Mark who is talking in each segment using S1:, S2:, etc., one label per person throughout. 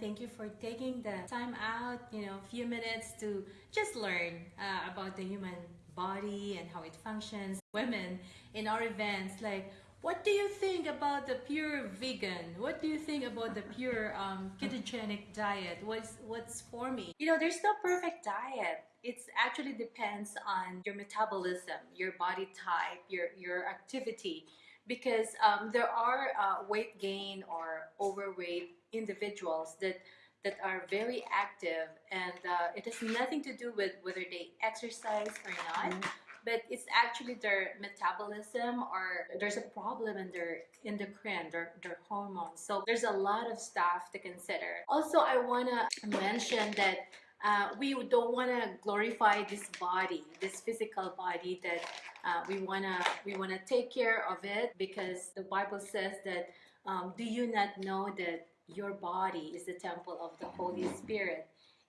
S1: Thank you for taking the time out, you know, a few minutes to just learn uh, about the human body and how it functions. Women in our events, like, what do you think about the pure vegan? What do you think about the pure um, ketogenic diet? What's what's for me? You know, there's no perfect diet. It actually depends on your metabolism, your body type, your your activity, because um, there are uh, weight gain or overweight individuals that that are very active and uh, it has nothing to do with whether they exercise or not mm. but it's actually their metabolism or there's a problem in their endocrine their, their hormones. So there's a lot of stuff to consider. Also i want to mention that uh, we don't want to glorify this body this physical body that uh, we want to we want to take care of it because the bible says that um, do you not know that your body is the temple of the Holy Spirit.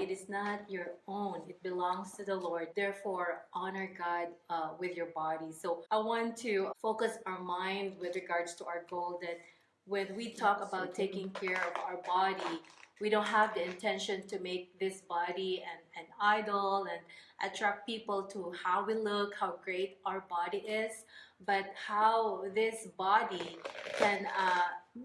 S1: It is not your own. It belongs to the Lord. Therefore, honor God uh, with your body. So I want to focus our mind with regards to our goal that when we talk about taking care of our body, we don't have the intention to make this body an, an idol and attract people to how we look, how great our body is, but how this body can uh,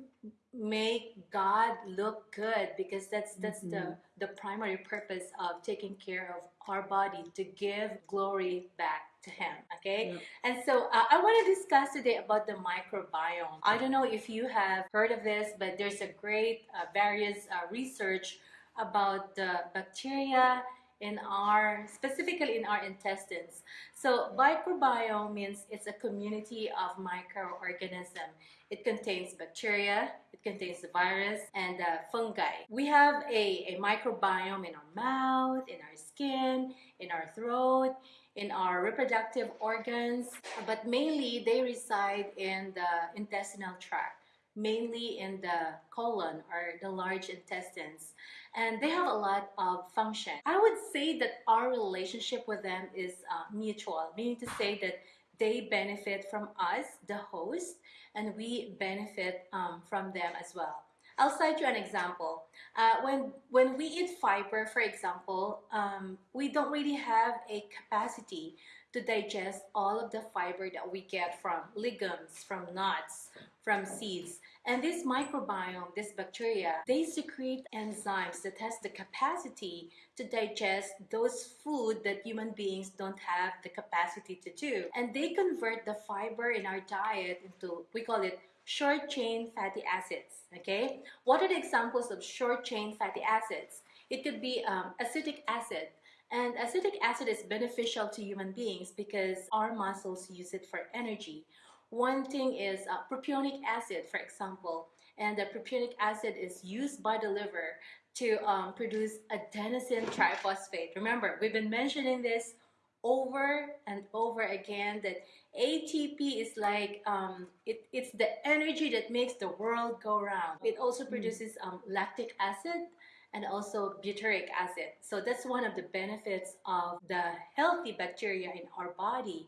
S1: make God look good because that's that's mm -hmm. the mm-hmm. the primary purpose of taking care of our body to give glory back to him okay? Yep. and so uh, I want to discuss today about the microbiome. I don't know if you have heard of this but there's a great uh, various uh, research about the bacteria in our specifically in our intestines. So microbiome means it's a community of microorganisms it contains bacteria it contains the virus and uh, fungi. We have a, a microbiome in our mouth in our skin in our throat in our reproductive organs but mainly they reside in the intestinal tract mainly in the colon or the large intestines and they have a lot of function. I would say that our relationship with them is uh, mutual, meaning to say that they benefit from us, the host, and we benefit um, from them as well. I'll cite you an example. Uh, when, when we eat fiber, for example, um, we don't really have a capacity to digest all of the fiber that we get from legumes, from nuts, from seeds. And this microbiome, this bacteria, they secrete enzymes that has the capacity to digest those food that human beings don't have the capacity to do. And they convert the fiber in our diet into, we call it short chain fatty acids, okay? What are the examples of short chain fatty acids? It could be um, acetic acid, and acetic acid is beneficial to human beings because our muscles use it for energy. One thing is uh, propionic acid, for example, and the propionic acid is used by the liver to um, produce adenosine triphosphate. Remember, we've been mentioning this over and over again that ATP is like um, it, it's the energy that makes the world go round. It also hmm. produces um, lactic acid and also butyric acid. So that's one of the benefits of the healthy bacteria in our body.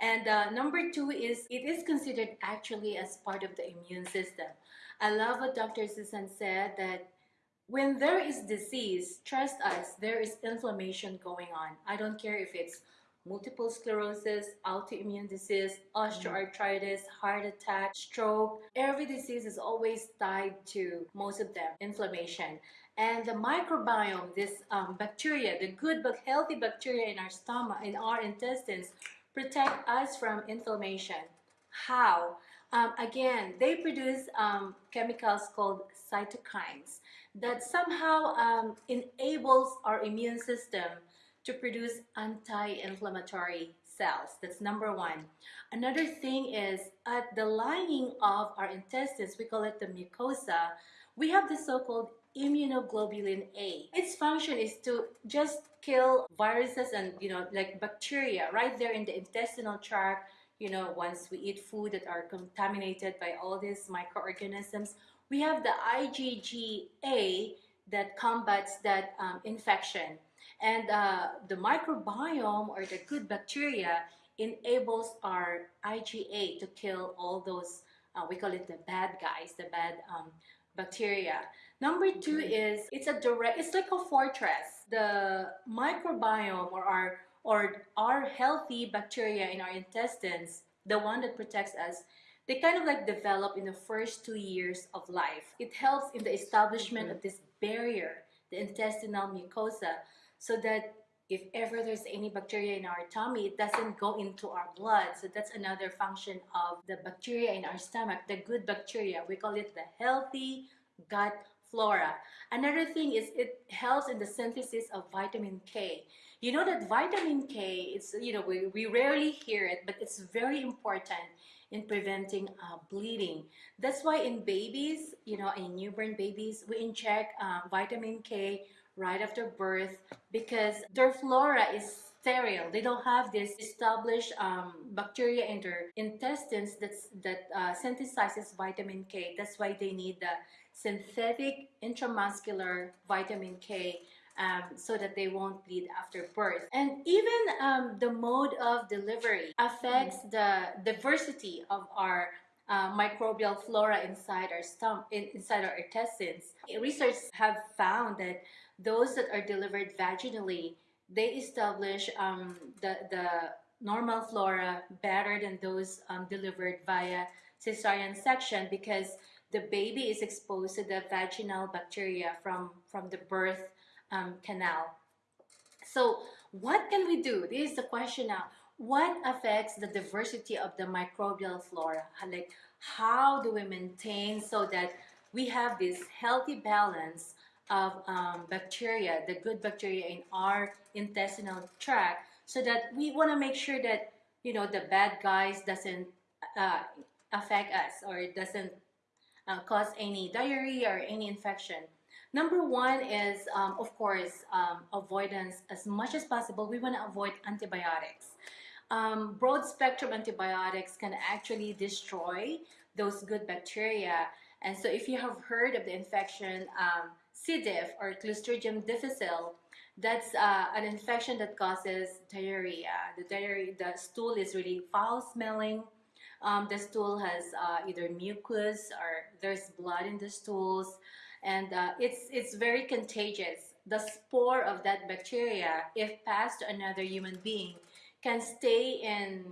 S1: And uh, number two is it is considered actually as part of the immune system. I love what Dr. Susan said that when there is disease, trust us, there is inflammation going on. I don't care if it's multiple sclerosis, autoimmune disease, osteoarthritis, heart attack, stroke. Every disease is always tied to most of them, inflammation. And the microbiome, this um, bacteria, the good but healthy bacteria in our stomach, in our intestines, protect us from inflammation. How? Um, again, they produce um, chemicals called cytokines that somehow um, enables our immune system to produce anti-inflammatory cells. That's number one. Another thing is at the lining of our intestines, we call it the mucosa, we have the so-called immunoglobulin A. Its function is to just kill viruses and you know like bacteria right there in the intestinal tract you know once we eat food that are contaminated by all these microorganisms we have the IgA that combats that um, infection and uh, the microbiome or the good bacteria enables our IgA to kill all those uh, we call it the bad guys the bad um, bacteria Number two is it's a direct, it's like a fortress. The microbiome or our or our healthy bacteria in our intestines, the one that protects us, they kind of like develop in the first two years of life. It helps in the establishment of this barrier, the intestinal mucosa, so that if ever there's any bacteria in our tummy, it doesn't go into our blood. So that's another function of the bacteria in our stomach, the good bacteria. We call it the healthy gut flora. Another thing is it helps in the synthesis of vitamin K. You know that vitamin K, it's, you know, we, we rarely hear it, but it's very important in preventing uh, bleeding. That's why in babies, you know, in newborn babies, we inject uh, vitamin K right after birth because their flora is sterile. They don't have this established um, bacteria in their intestines that's, that uh, synthesizes vitamin K. That's why they need the synthetic intramuscular vitamin K um, so that they won't bleed after birth. And even um, the mode of delivery affects the diversity of our uh, microbial flora inside our stomach, in, inside our intestines. Research have found that those that are delivered vaginally, they establish um, the, the normal flora better than those um, delivered via cesarean section because the baby is exposed to the vaginal bacteria from, from the birth um, canal. So what can we do? This is the question now. What affects the diversity of the microbial flora? Like how do we maintain so that we have this healthy balance of um, bacteria, the good bacteria in our intestinal tract so that we want to make sure that, you know, the bad guys doesn't uh, affect us or it doesn't uh, cause any diarrhea or any infection. Number one is, um, of course, um, avoidance as much as possible. We want to avoid antibiotics. Um, broad spectrum antibiotics can actually destroy those good bacteria. And so if you have heard of the infection um, C. diff or Clostridium difficile, that's uh, an infection that causes diarrhea. The diarrhea, the stool is really foul smelling. Um, the stool has uh, either mucus or there's blood in the stools and uh, it's, it's very contagious. The spore of that bacteria, if passed to another human being, can stay in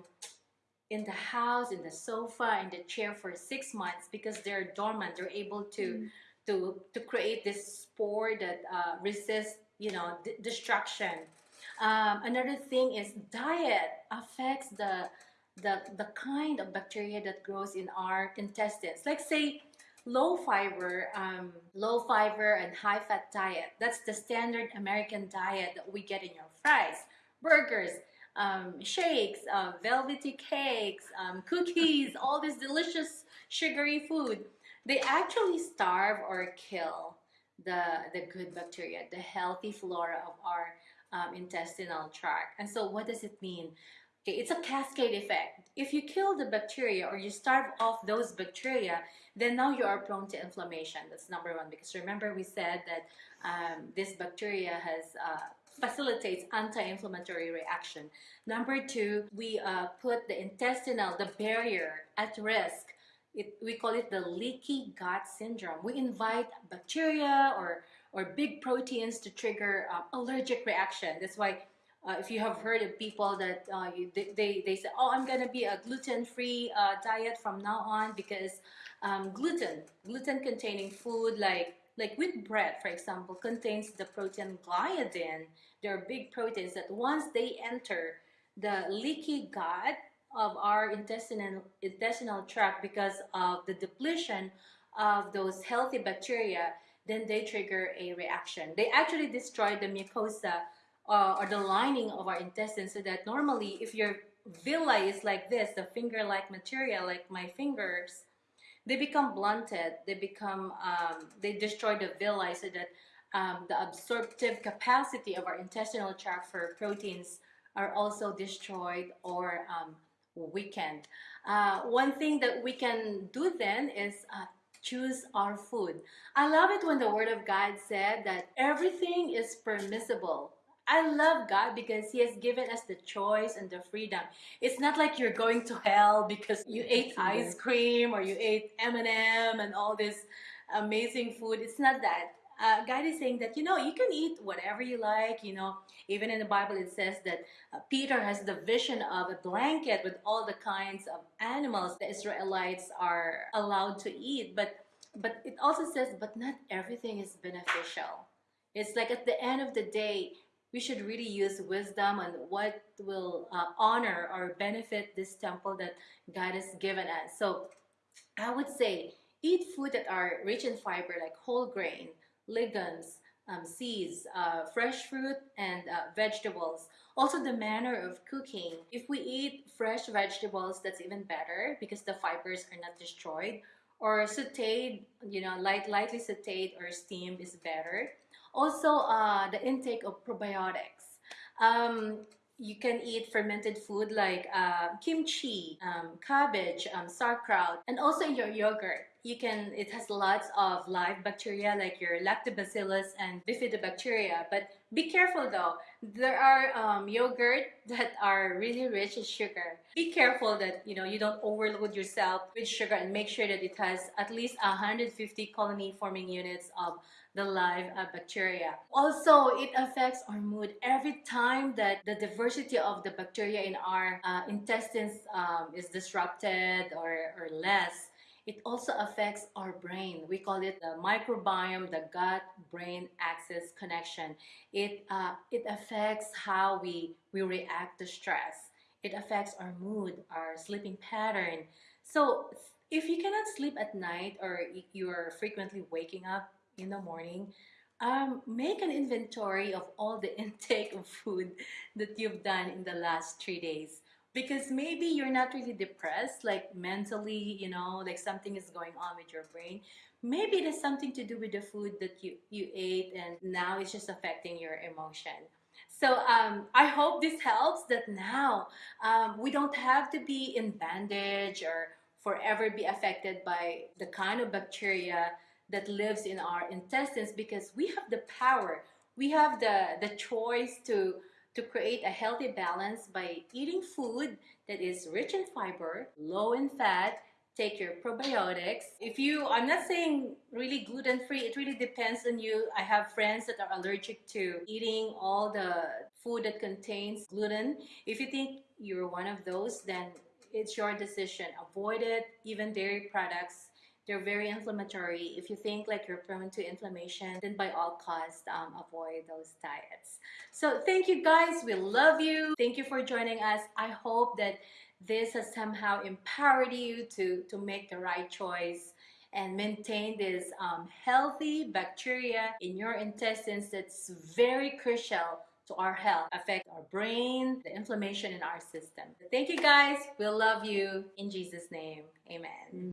S1: in the house, in the sofa, in the chair for six months because they're dormant. They're able to mm. to to create this spore that uh, resists, you know, destruction. Um, another thing is diet affects the the, the kind of bacteria that grows in our intestines. Like say, low fiber, um, low fiber and high fat diet. That's the standard American diet that we get in your fries, burgers, um, shakes, uh, velvety cakes, um, cookies, all this delicious sugary food. They actually starve or kill the, the good bacteria, the healthy flora of our um, intestinal tract. And so what does it mean? Okay, it's a cascade effect. If you kill the bacteria or you starve off those bacteria, then now you are prone to inflammation. That's number one. Because remember we said that um, this bacteria has uh, facilitates anti-inflammatory reaction. Number two, we uh, put the intestinal, the barrier at risk. It, we call it the leaky gut syndrome. We invite bacteria or, or big proteins to trigger uh, allergic reaction. That's why uh, if you have heard of people that uh, you, they, they, they say, oh, I'm going to be a gluten-free uh, diet from now on because um, gluten, gluten-containing food like, like wheat bread, for example, contains the protein gliadin. There are big proteins that once they enter the leaky gut of our intestinal, intestinal tract because of the depletion of those healthy bacteria, then they trigger a reaction. They actually destroy the mucosa uh, or the lining of our intestines so that normally if your villi is like this, the finger-like material like my fingers, they become blunted, they become, um, they destroy the villi so that um, the absorptive capacity of our intestinal tract for proteins are also destroyed or um, weakened. Uh, one thing that we can do then is uh, choose our food. I love it when the Word of God said that everything is permissible I love God because He has given us the choice and the freedom. It's not like you're going to hell because you ate ice cream or you ate M&M and all this amazing food. It's not that. Uh, God is saying that you know you can eat whatever you like. You know, even in the Bible it says that uh, Peter has the vision of a blanket with all the kinds of animals the Israelites are allowed to eat. But but it also says, but not everything is beneficial. It's like at the end of the day, we should really use wisdom on what will uh, honor or benefit this temple that God has given us. So I would say eat food that are rich in fiber like whole grain, legumes, um, seeds, uh, fresh fruit, and uh, vegetables. Also, the manner of cooking. If we eat fresh vegetables, that's even better because the fibers are not destroyed. Or sauteed, you know, light, lightly sauteed or steamed is better. Also, uh, the intake of probiotics. Um, you can eat fermented food like uh, kimchi, um, cabbage, um, sauerkraut, and also your yogurt. You can, it has lots of live bacteria like your lactobacillus and bifidobacteria. But be careful though, there are um, yogurt that are really rich in sugar. Be careful that you know you don't overload yourself with sugar and make sure that it has at least 150 colony forming units of the live uh, bacteria. Also, it affects our mood every time that the diversity of the bacteria in our uh, intestines um, is disrupted or, or less. It also affects our brain. We call it the microbiome, the gut-brain axis connection. It, uh, it affects how we, we react to stress. It affects our mood, our sleeping pattern. So if you cannot sleep at night or you are frequently waking up in the morning, um, make an inventory of all the intake of food that you've done in the last three days. Because maybe you're not really depressed, like mentally, you know, like something is going on with your brain. Maybe it has something to do with the food that you, you ate and now it's just affecting your emotion. So um, I hope this helps that now um, we don't have to be in bandage or forever be affected by the kind of bacteria that lives in our intestines because we have the power we have the the choice to to create a healthy balance by eating food that is rich in fiber low in fat take your probiotics. If you i'm not saying really gluten free it really depends on you. I have friends that are allergic to eating all the food that contains gluten. If you think you're one of those then it's your decision. Avoid it even dairy products they're very inflammatory. If you think like you're prone to inflammation, then by all costs, um, avoid those diets. So thank you guys. We love you. Thank you for joining us. I hope that this has somehow empowered you to, to make the right choice and maintain this um, healthy bacteria in your intestines that's very crucial to our health, affect our brain, the inflammation in our system. Thank you guys. We love you. In Jesus' name, amen.